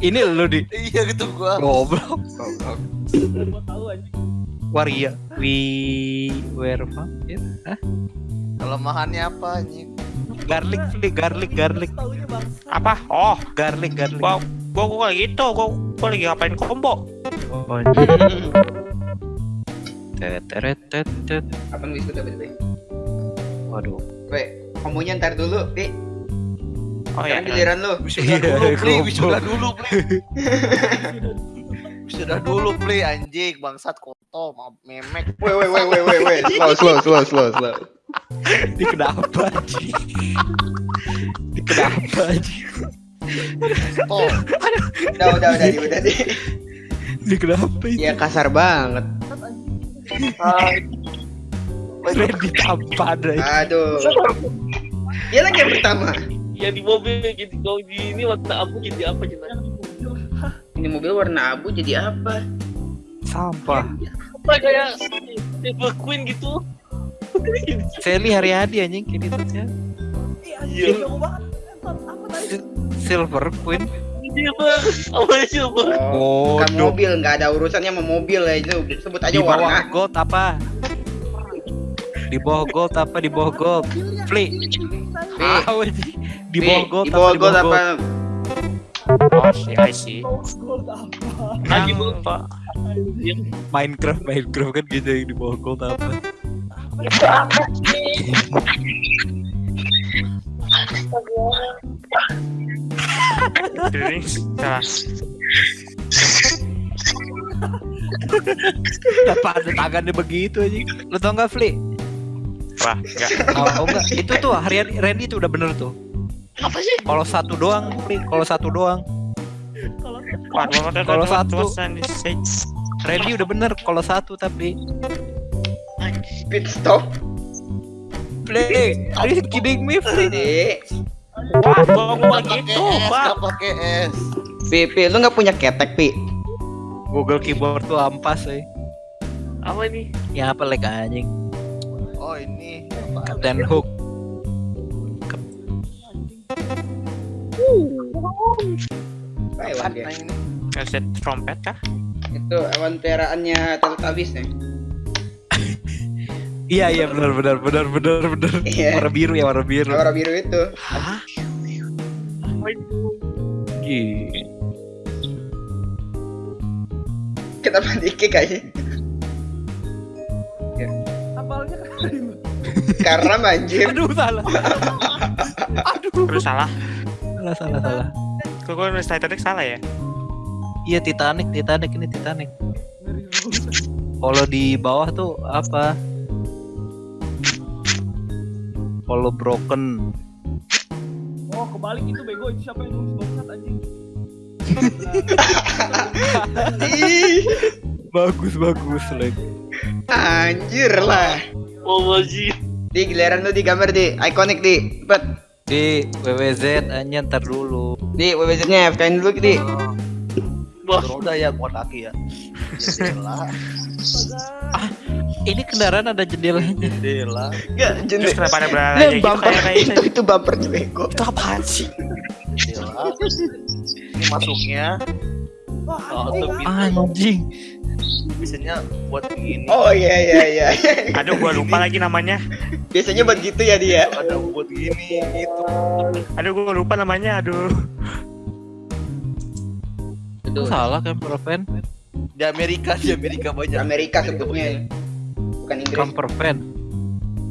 Ini lu di Iya gitu gua. goblok. Gua tahu aja. Waria. We were vampire. Hah? Kelemahannya apa anjing? Garlic, garlic, garlic. Apa? Oh, Garlic, garlic. gua gua gua gitu, gua gua lagi ngapain combo. Oh, anjing. Tet, tet, tet, tet. Kapan wis udah betul? Waduh. Weh, komunya ntar dulu, Pi. Oh Sekarang ya. giliran lu. Wisuda Iya, dulu, Pli. goblok. Wisuda dulu, Pli. Wisuda dulu, Pli. Anjing, bangsat koto, memek. Weh, weh, weh, weh, weh. Slow, slow, slow, slow, slow. Ini kenapa anjing? Ini kenapa anjing? Oh, Udah, udah, udah, di, udah, di. Ini kenapa ini? Ya kasar banget. Randy tampan. Aduh. Dia lagi yang pertama. Ya di mobil gitu kalau di ini warna abu jadi apa gitu. Ini mobil warna abu jadi apa? Sampah. Apa kayak Silver Queen gitu. Sally Haryadi anjing ini tuh ya. Iya, Silver Queen. Silver. Silver. Oh, bukan Bodoh. mobil, nggak ada urusannya sama mobil ya itu. Sebut aja Di bawah warna. gold apa? Di bawah gold apa? Di bawah gold. Fli. Tahu. Di gold di gold apa? Oh, sih, I see. Gold apa? Lagi Yang lupa. Minecraft Minecraft kan gitu yang di bawah gold apa? Kenapa ada tangannya begitu anjing? Lu tau gak Fli? Wah, enggak. Tahu enggak? Itu tuh harian Randy tuh udah bener tuh. Apa sih? Kalau satu doang. Kalau satu doang. Kalau satu. stage. Randy udah bener kalau satu tapi Pit stop. Fli, are you kidding me, pakai gitu, Pak. nggak pakai es. Pi, Pi, lu nggak punya ketek, Pi? Google keyboard tuh ampas, eh. Apa ini? Ya apa like anjing? Oh, ini. Captain Hook. Taiwan dia. Apaan ini? Kaset trompet kah? Itu hewan peliharaannya Teletubbies nih. Iya iya benar benar benar benar benar. Iya. Warna biru ya warna biru. Warna biru itu. Hah? Gila. Kenapa dikik aja? apalnya kan Karena banjir. Aduh salah. Aduh. Terus salah. Salah salah salah. Kok gua nulis Titanic salah ya? Iya Titanic Titanic ini Titanic. Kalau di bawah tuh apa? Kalau broken. Oh, kebalik itu bego itu siapa yang nulis bangsat anjing? Bagus bagus like. anjir lah. Oh. Di giliran lu di gambar di ikonik di. Cepet. Di WWZ aja ntar dulu. Di WWZ-nya FKN dulu di. Bos. Roda ya, buat kaki ya. Jendela, Ah, ini kendaraan ada jendelanya. jendela. Enggak, Terus jenis. kenapa ada berada Nah, gitu bumper itu itu bumper bego. Itu apaan sih? jendela. Ini masuknya. Oh, anjing. Biasanya buat begini. Oh iya iya iya. Aduh, gua lupa lagi namanya. Biasanya buat gitu ya dia. Ada buat gini gitu. Aduh, gua lupa namanya. Aduh. Itu salah kan Proven? Di Amerika, di Amerika banyak. Amerika sebutnya. Bukan Inggris. Camper van.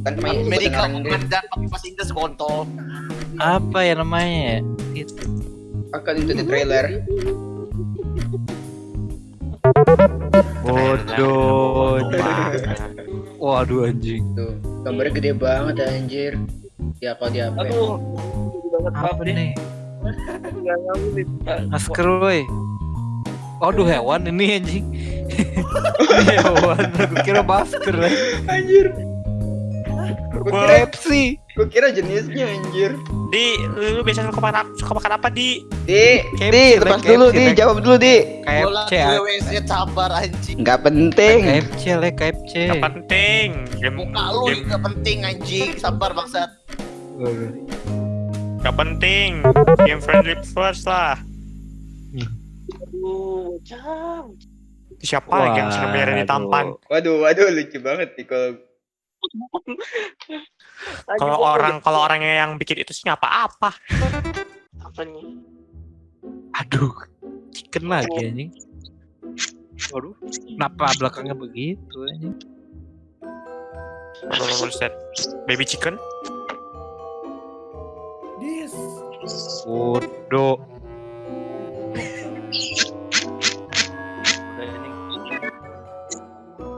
Bukan main Amerika bukan dan pakai bahasa Inggris kontol. Apa ya namanya? Itu. Akan itu di trailer. Bodoh. Waduh anjing. Tuh, gambarnya gede banget anjir. Ya kalau dia apa? ya? Aduh. Banget Apa nih? Masker woi. Waduh hewan ini anjing. Hewan. Aku kira masker. Anjir. Kira, Pepsi. Gua kira jenisnya anjir. Di, lu, lu biasa suka makan, suka makan apa, Di? Di, KFC, di, lepas dulu, KFC, di, jawab dulu, di. KFC. WWC sabar anjing. Nggak penting. KFC lah KFC. Gak penting. Game, Muka lu juga penting anjing. Sabar bangsat. Waduh. gak penting. Game friendly first lah. Aduh, Siapa lagi yang Reni Tampan? Waduh, waduh lucu banget nih kalau Kalau orang kalau orangnya yang bikin itu sih apa-apa. apa nih? Aduh, chicken lagi anjing. Waduh, kenapa belakangnya begitu anjing? Buset. Baby chicken?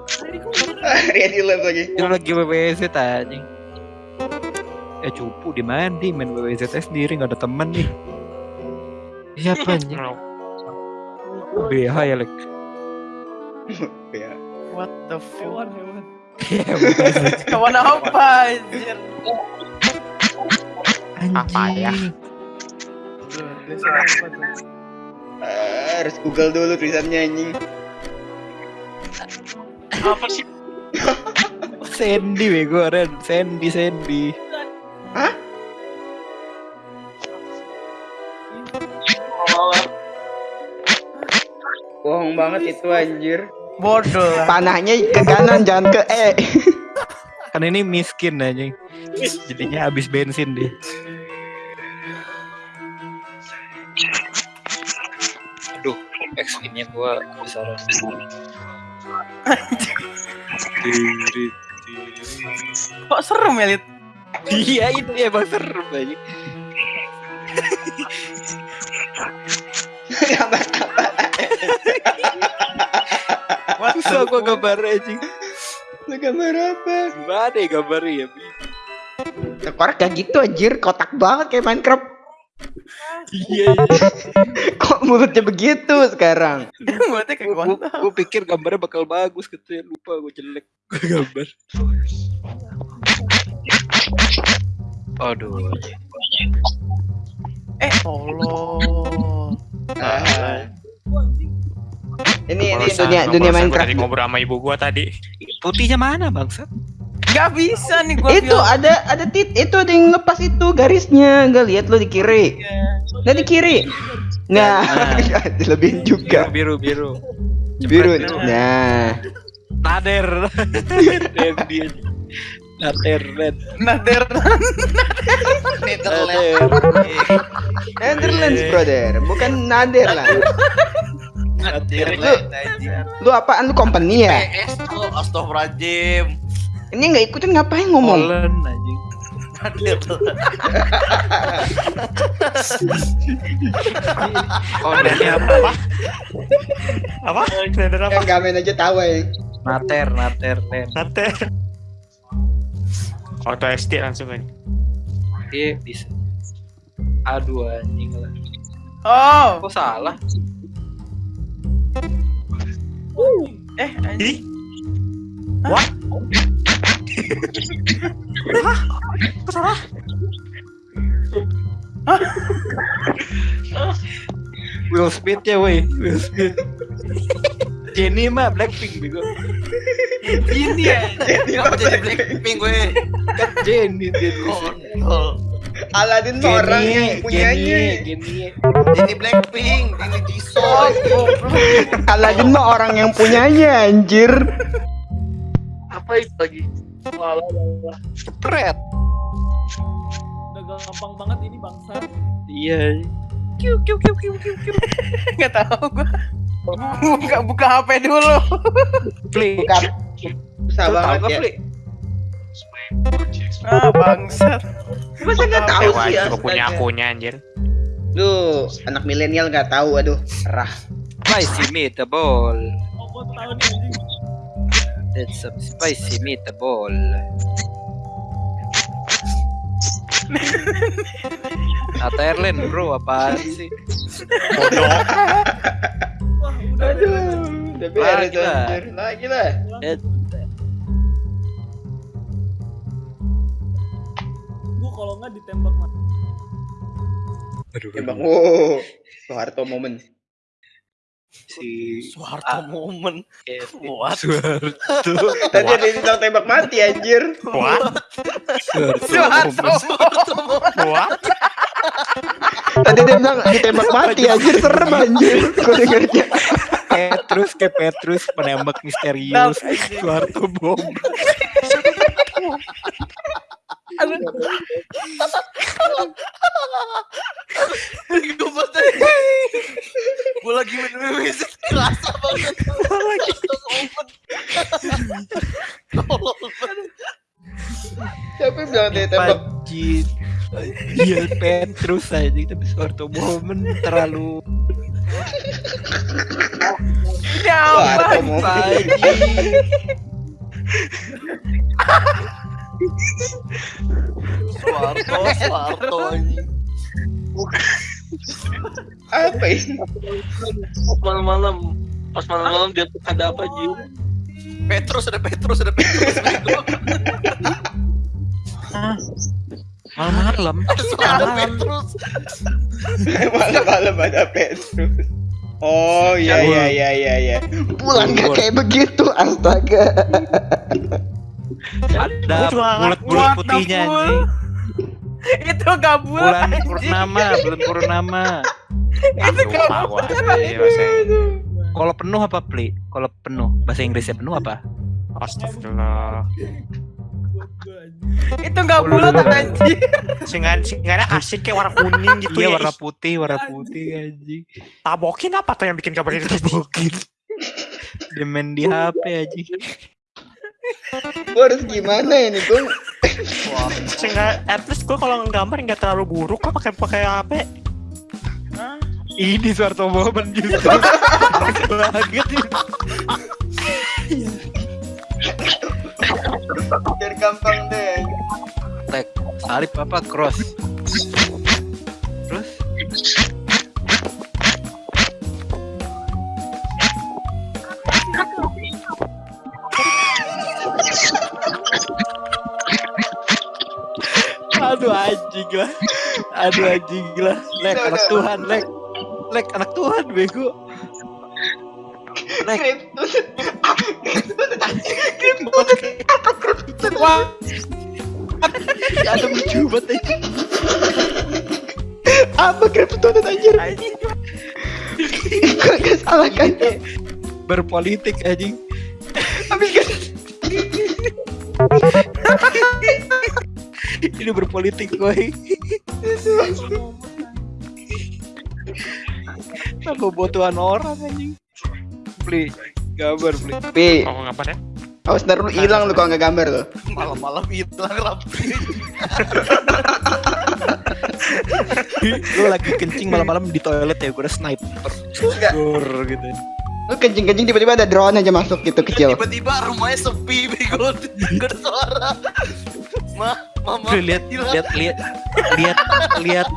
Tadi kok Ready lagi. Itu lagi WWZ anjing. Eh cupu di mandi main WWZ sendiri nggak ada temen nih. Siapa anjing? BH ya lek. Ya. What the fuck? hewan. Kawan apa anjir? Apa ya? Harus Google dulu tulisannya anjing. Apa sih? Sandy bego Ren, Sandy Sandy. Bohong banget itu anjir. Bodoh. Panahnya ke kanan jangan ke E. Kan ini miskin anjing. Jadinya habis bensin dia. Aduh, XP-nya gua besaran. Kok serem ya, Lid? Iya itu ya bang serem aja. Susah gua gambar anjing. Lu gambar apa? Gimana ya gambarnya ya? Tekor kayak gitu anjir, kotak banget kayak Minecraft. Iya. Kok mulutnya begitu sekarang? Buatnya kayak Gua, gua. gua pikir gambarnya bakal bagus gitu ya. Lupa gua jelek. Gua gambar. Aduh. Eh, Allah. Ah. Ini ini dunia dunia Minecraft. Tadi ngobrol sama ibu gua tadi. Putihnya mana bangsat? Gak bisa nih gua Itu bilang. ada ada tit itu ada yang lepas itu garisnya. Enggak lihat lu di kiri. Nah di kiri. Nah, dilebihin juga. Biru biru. Biru. Nah, Nader. Nader Ren. Nader. Nader. Netherlands brother, bukan Netherlands. Lu, lu apaan lu company ya? PS tuh, astagfirullahaladzim. Ini nggak ikutin ngapain ngomong? Anjing. Oh, Ini apa? Apa? Apa? Yang gamen aja tahu ya. Nater, nater, Ren. Nante. Auto SD langsung kan. Iya bisa. Aduh anjing lah. Oh. Kok salah? Eh, anjing. Ih. What? Hah? Kok salah? Will Smith ya woi. Will Smith. Jenny mah Blackpink bego. Ini ya. Kenapa jadi Blackpink gue? Kan Jenny dia. Oh. Aladin tuh orang yang punyanya. Jenny. Ini Blackpink, ini Jisoo. Aladin mah orang yang punyanya anjir. Apa itu lagi? Walah, walah. Cepret. Udah gampang banget ini bangsa. Iya. Gak tahu gua. Buka buka HP dulu. Bukan. Susah banget ya. Ah, bangsat. Masa nggak tahu sih ya? gua punya akunnya anjir. Lu anak milenial nggak tahu, aduh. Rah. Spicy meatball. Oh, tahu nih anjing. That's some spicy meatball. Atau Erlen bro, apaan sih? Bodoh. Wah, udah Aduh. Udah beres Lagi lah. Lagi lah. Nggak ditembak mati. Aduh, Ya bang, wow. Soeharto momen. si Soeharto momen. Kevin What? Soeharto. Tadi ada yang bilang tembak mati anjir. What? Soeharto. Soeharto. What? Tadi dia bilang ditembak mati anjir serem anjir. Gue dengernya. Petrus kayak Petrus penembak misterius Soeharto bom Gue banget. Gue lagi minum banget. lagi Tolong. Siapa yang bilang dia tembak? Petrus aja tapi Soeharto momen terlalu mau. Soeharto, Soeharto anjing. Apa ini? Pas malam-malam. Pas malam-malam dia tuh ada apa Ji? Petrus ada Petrus ada Petrus. malam-malam Ada Petrus. Malam-malam ada Petrus. Oh iya iya iya iya iya. Pulang gak kayak begitu astaga. ada bulat-bulat putihnya anjing Itu gak bulat bulan anjing. purnama bulan purnama Itu bahasa kalau penuh apa pli kalau penuh bahasa Inggrisnya penuh apa Astagfirullah. Itu gak bulat anjing. Singan singannya asik kayak warna kuning gitu iya ya. warna putih warna putih anjing Tabokin apa tuh yang bikin kabar itu? Tabokin. dia main di HP anjing Gue harus gimana ini gue? Sehingga at least gue kalau nggambar nggak terlalu buruk kok pakai pakai HP. ini Soeharto momen justru banget ini. Biar gampang deh. tek salib apa cross terus aduh anjing lah aduh anjing lah lek anak Tuhan lek lek anak Tuhan bego lek Wah, ada lucu banget anjing. Apa Kryptonite anjir? Gue gak salah kan? berpolitik anjing Habis kan? ini berpolitik boy apa butuhan orang anjing beli gambar beli Pi, Oh ngapain ya? awas ntar lu hilang lu kalau nggak gambar lo. Malam-malam hilang rapi. lu lagi kencing malam-malam di toilet ya gue udah sniper Gur gitu Lu kencing-kencing tiba-tiba ada drone aja masuk gitu kecil. Tiba-tiba rumahnya sepi bego. Gak ada suara. Ma, mama. Lihat lihat lihat lihat lihat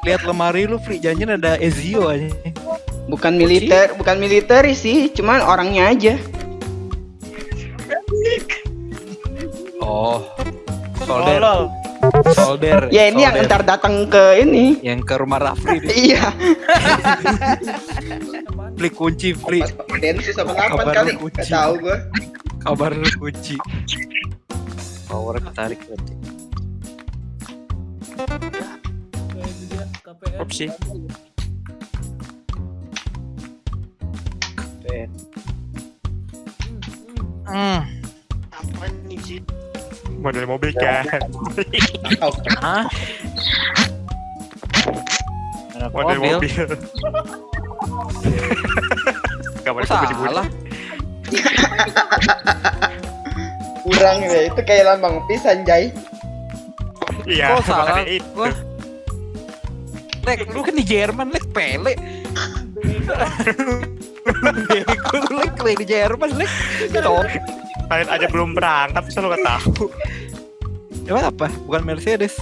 lihat lemari lu free janjian ada Ezio aja Bukan militer, bukan militer sih, cuman orangnya aja. oh solder solder Ya ini yang solder. ntar datang ke ini. yang ke rumah Rafli. Iya. Beli kunci beli Densus apa Kabar delapan kali? lu kunci. Gak tahu gua. kabar kunci power ketarik berarti Opsi. hmm. Apa nih sih? Model mobil kan. Hah? Model mobil. mobil. Gak boleh Kok sebut sebut. salah? Kurang ya, itu kayak lambang pisan Jai. Iya. Kok salah? itu. Lek, lu kan di Jerman, Lek, pele. Bego lu, Lek, Lek, di Jerman, Lek. Top. Kalian aja belum berangkat, bisa lo gak tahu. Emang apa? Bukan Mercedes.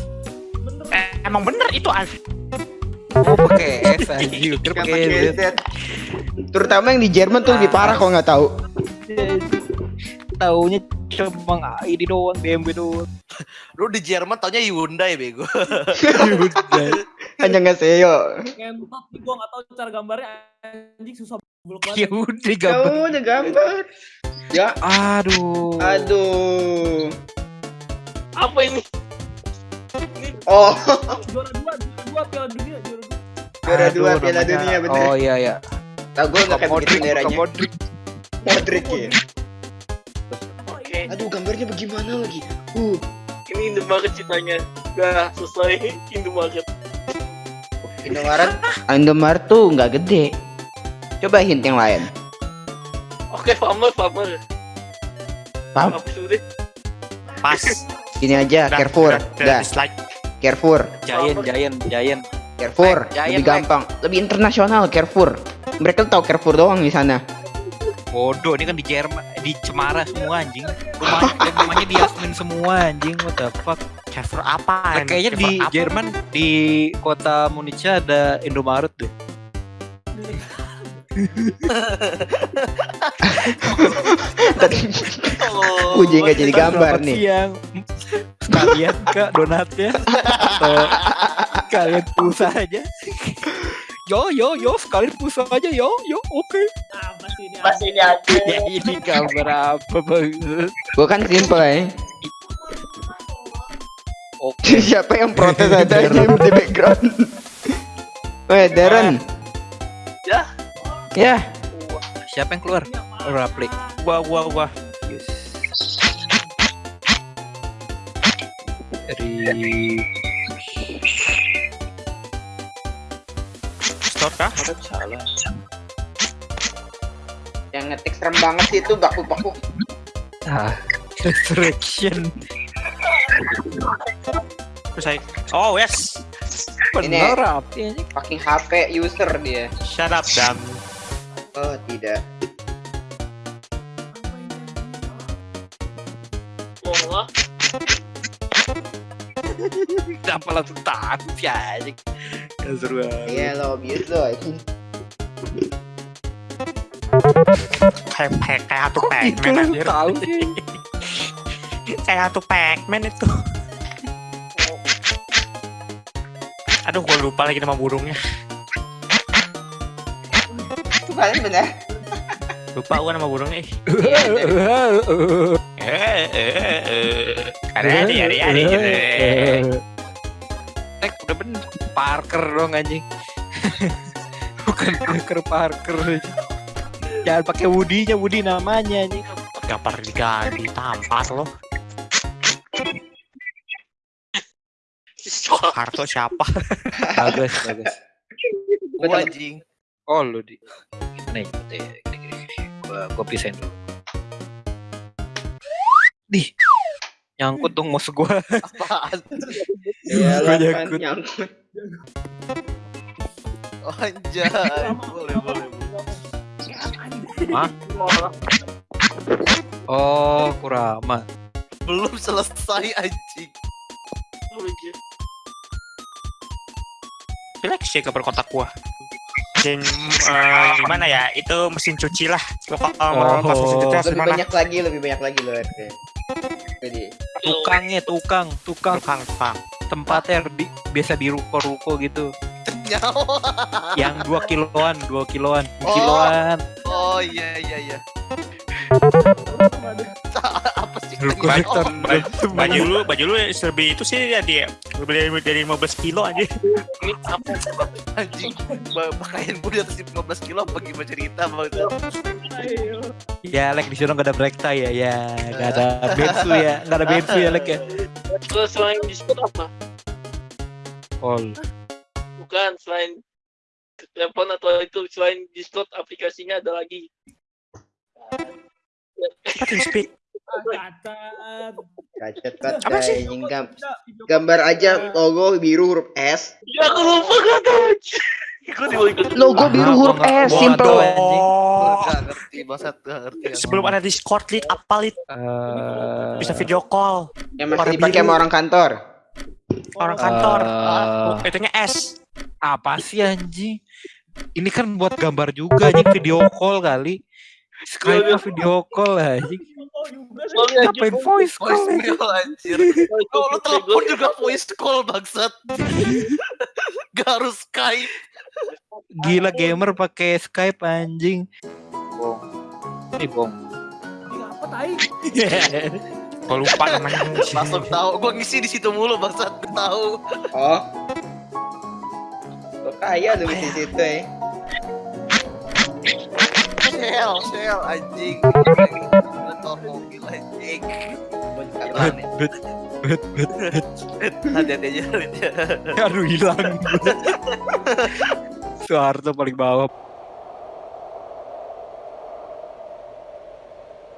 Eh, emang bener itu asli. Oh, pakai S Kan pakai Z. Terutama yang di Jerman tuh lebih parah kalau nggak tahu. Taunya cuma ini doang, BMW doang. Lu di Jerman taunya Hyundai bego. Udah. Hanya nggak seyo. ngentot nih gua gak tahu cara gambarnya anjing susah buluk Ya banget. udah gambar. Kamu udah gambar. Ya, Aduh. aduh. Apa ini? Oh, Juara dua, juara dua piala dunia, juara dua. Juara dua Piala Dunia bener. Oh iya ya. Tau gue nggak kayak begitu Modric, benderanya. Modric. Modric ya. Oke, Aduh gambarnya bagaimana lagi? Uh, ini Indomaret ceritanya. Udah selesai Indomaret. Indomaret. Indomaret tuh nggak gede. Coba hint yang lain. Oke, farmer, farmer. Paham? Udah? Pas. Gini aja, Carrefour. udah, Dah. Carrefour. Giant, Giant, Giant. Carrefour. Giant Lebih like. gampang, lebih internasional Carrefour. Mereka tahu Carrefour doang di sana. Bodoh, ini kan di Jerman, di Cemara semua anjing. Rumah, rumahnya di Yasmin semua anjing. What the fuck? Carrefour apa? Nah, kayaknya di Jerman di kota Munich ada Indomaret deh. Tadi Oh, Uji nggak jadi gambar nih. Siang. Sekalian kak donatnya atau kalian pulsa aja. Yo yo yo sekalian pulsa aja yo yo oke. Apa sih ini? Masih ini aja. Ya ini gambar apa bang? Gua kan simple ya. Oke. Siapa yang protes ada aja di background? Weh, Darren. Ya. Ya, Siapa yang keluar? Raplik. Gua gua gua. Yes. Dari Store kah? yang ngetik serem banget sih itu baku-baku. ah, Resurrection. Terus saya Oh yes. Bener rapi anjing. Fucking HP user dia. Shut up dan Oh, tidak. Wah, Kenapa langsung takut ya anjing? Gak seru banget. Iya lo, bius lo. anjing. kayak kayak kayak hantu Itu Pac-Man lu anjir. tahu sih. Kayak hantu Pac-Man itu. Aduh, gua lupa lagi nama burungnya. Itu kalian bener. Lupa gua nama burungnya. ih. Iya, Eh, eh, eh. Ada ada ada ada gitu. Tek udah bener Parker dong anjing. Bukan Parker Parker. Jangan pakai Woody-nya, Woody namanya anjing. Gambar diganti tampar lo. Harto siapa? Bagus, bagus. Gua anjing. Oh lu di Nih, gitu ya. Gini, gini, gini. Gua, gua pisahin dulu. Di nyangkut dong mouse gua. Apaan? Iya, Gua nyangkut. nyangkut. Oh, anjay. Boleh, boleh. boleh. Oh, Kurama. Belum selesai anjing. Jelek sih gambar kotak gua. Dan eh, gimana ya? Itu mesin cuci lah. Kalau mau pas mesin cuci harus Lebih gimana? banyak lagi, lebih banyak lagi lo RT. Jadi, Tukangnya, tukang, tukang Tukang, tukang. tempatnya di, biasa di ruko-ruko gitu. Yang 2 kiloan, 2 kiloan, 2 Oh. kiloan. Oh iya iya iya. Oh, Baju lu, baju lu lebih itu sih ya dia lebih dari, dari 15 kilo aja. Ini apa? anjing. Pakaian gue di atas 15 kilo apa gimana cerita bang? Ya, Lek di sana nggak ada break tie ya. Ya, nggak ada bensu ya, nggak ada bensu ya, Lek ya. Terus selain Discord apa? All. Bukan selain telepon atau itu selain Discord aplikasinya ada lagi. Apa speak? Cacat. Banget Apa sih? anjing. Gam- Gambar aja logo biru huruf S. Ya aku lupa ikut. Logo biru Ah, huruf gua nggak- S, simple. Sebelum ada Discord lead apa lead? Eh, Bisa video call Yang masih Warna dipakai biru. sama orang kantor. orang kantor. eh, Oh, itunya S. apa sih anjing? Ini kan buat gambar juga anjing video call kali. Skype video call anjing. Oh juga sih. Soalnya Ngapain voice call? Voice mail anjir. Oh lu telepon juga voice call bangsat. Gak harus Skype. Gila gamer pakai Skype anjing. Bong. Ini bong. Ini apa tai? Gua lupa namanya. Langsung tahu. Gue ngisi di situ mulu bangsat. Gue tahu. Oh. Kaya lu di situ ya. Shell, shell, anjing. Motor mobil anjing. Bet, bet, bet, bet, bet. Hati-hati aja. Aduh hilang. Soeharto paling bawah.